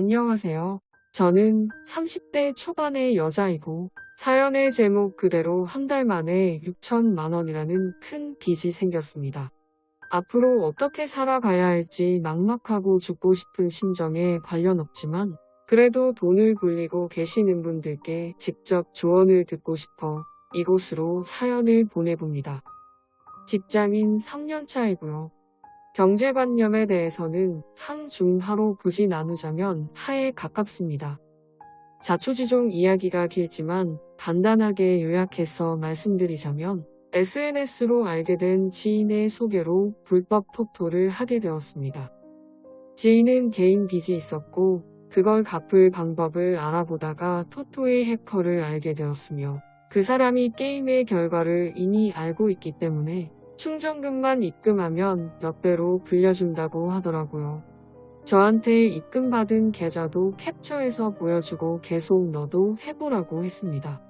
안녕하세요. 저는 30대 초반의 여자이고 사연의 제목 그대로 한 달 만에 6천만 원이라는 큰 빚이 생겼습니다. 앞으로 어떻게 살아가야 할지 막막하고 죽고 싶은 심정에 관련 없지만 그래도 돈을 굴리고 계시는 분들께 직접 조언을 듣고 싶어 이곳으로 사연을 보내봅니다. 직장인 3년차이고요. 경제관념에 대해서는 한, 중, 하로 굳이 나누자면 하에 가깝습니다. 자초지종 이야기가 길지만 간단하게 요약해서 말씀드리자면 SNS로 알게 된 지인의 소개로 불법 토토를 하게 되었습니다. 지인은 개인 빚이 있었고 그걸 갚을 방법을 알아보다가 토토의 해커를 알게 되었으며 그 사람이 게임의 결과를 이미 알고 있기 때문에 충전금만 입금하면 몇 배로 불려준다고 하더라고요. 저한테 입금받은 계좌도 캡처해서 보여주고 계속 너도 해보라고 했습니다.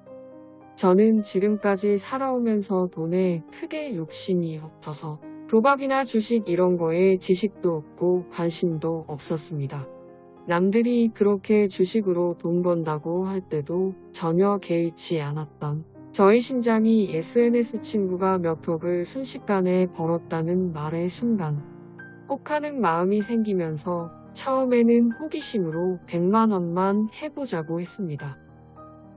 저는 지금까지 살아오면서 돈에 크게 욕심이 없어서 도박이나 주식 이런 거에 지식도 없고 관심도 없었습니다. 남들이 그렇게 주식으로 돈 번다고 할 때도 전혀 개의치 않았던 저희 심장이 SNS 친구가 몇 억을 순식간에 벌었다는 말의 순간 혹하는 마음이 생기면서 처음에는 호기심으로 100만 원만 해보자고 했습니다.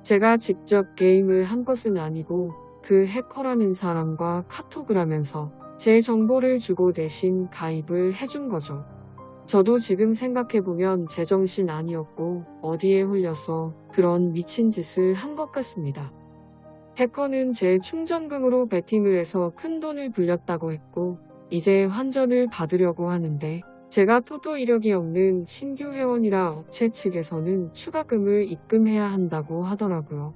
제가 직접 게임을 한 것은 아니고 그 해커라는 사람과 카톡을 하면서 제 정보를 주고 대신 가입을 해준 거죠. 저도 지금 생각해보면 제정신 아니었고 어디에 홀려서 그런 미친 짓을 한 것 같습니다. 해커는 제 충전금으로 베팅을 해서 큰 돈을 불렸다고 했고 이제 환전을 받으려고 하는데 제가 토도 이력이 없는 신규 회원이라 업체 측에서는 추가금을 입금해야 한다고 하더라고요.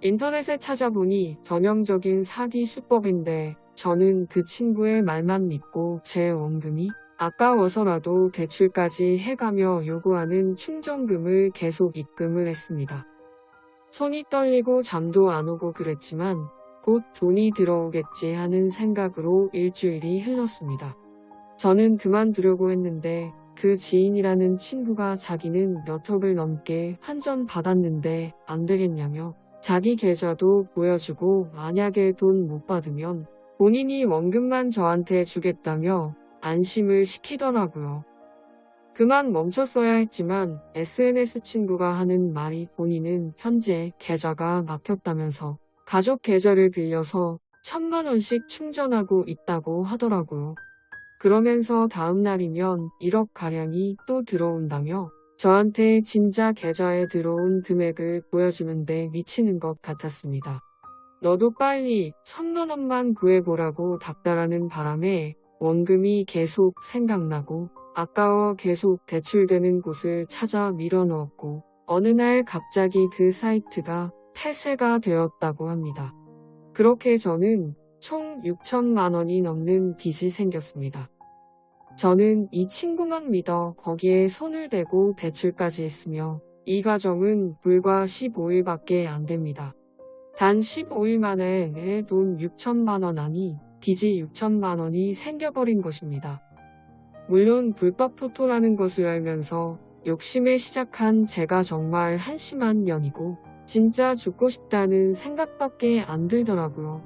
인터넷에 찾아보니 전형적인 사기 수법인데 저는 그 친구의 말만 믿고 제 원금이 아까워서라도 대출까지 해가며 요구하는 충전금을 계속 입금을 했습니다. 손이 떨리고 잠도 안 오고 그랬지만 곧 돈이 들어오겠지 하는 생각으로 일주일이 흘렀습니다. 저는 그만두려고 했는데 그 지인이라는 친구가 자기는 몇 억을 넘게 환전 받았는데 안 되겠냐며 자기 계좌도 보여주고 만약에 돈 못 받으면 본인이 원금만 저한테 주겠다며 안심을 시키더라고요. 그만 멈췄어야 했지만 SNS 친구가 하는 말이 본인은 현재 계좌가 막혔다면서 가족 계좌를 빌려서 천만 원씩 충전하고 있다고 하더라고요. 그러면서 다음 날이면 1억 가량이 또 들어온다며 저한테 진짜 계좌에 들어온 금액을 보여주는데 미치는 것 같았습니다. 너도 빨리 천만 원만 구해보라고 닥달하는 바람에 원금이 계속 생각나고 아까워 계속 대출되는 곳을 찾아 밀어넣었고 어느 날 갑자기 그 사이트가 폐쇄가 되었다고 합니다. 그렇게 저는 총 6천만 원이 넘는 빚이 생겼습니다. 저는 이 친구만 믿어 거기에 손을 대고 대출까지 했으며 이 과정은 불과 15일밖에 안 됩니다. 단 15일 만에 내 돈 6천만 원 아니 빚이 6천만 원이 생겨버린 것입니다. 물론 불법 토토라는 것을 알면서 욕심에 시작한 제가 정말 한심한 년이고 진짜 죽고 싶다는 생각밖에 안 들더라고요.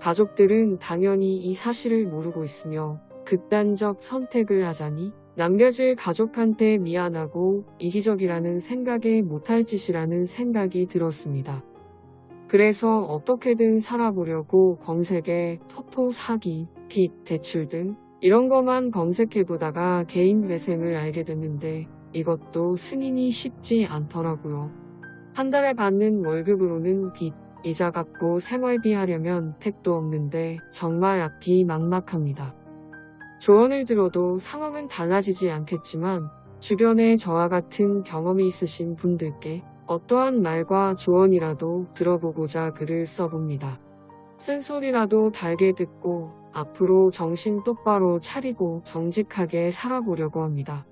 가족들은 당연히 이 사실을 모르고 있으며 극단적 선택을 하자니 남겨질 가족한테 미안하고 이기적이라는 생각에 못할 짓이라는 생각이 들었습니다. 그래서 어떻게든 살아보려고 검색에 토토 사기, 빚, 대출 등 이런 것만 검색해보다가 개인 회생을 알게 됐는데 이것도 승인이 쉽지 않더라고요. 한 달에 받는 월급으로는 빚, 이자 갚고 생활비 하려면 택도 없는데 정말 앞이 막막합니다. 조언을 들어도 상황은 달라지지 않겠지만 주변에 저와 같은 경험이 있으신 분들께 어떠한 말과 조언이라도 들어보고자 글을 써봅니다. 쓴소리라도 달게 듣고 앞으로 정신 똑바로 차리고 정직하게 살아보려고 합니다.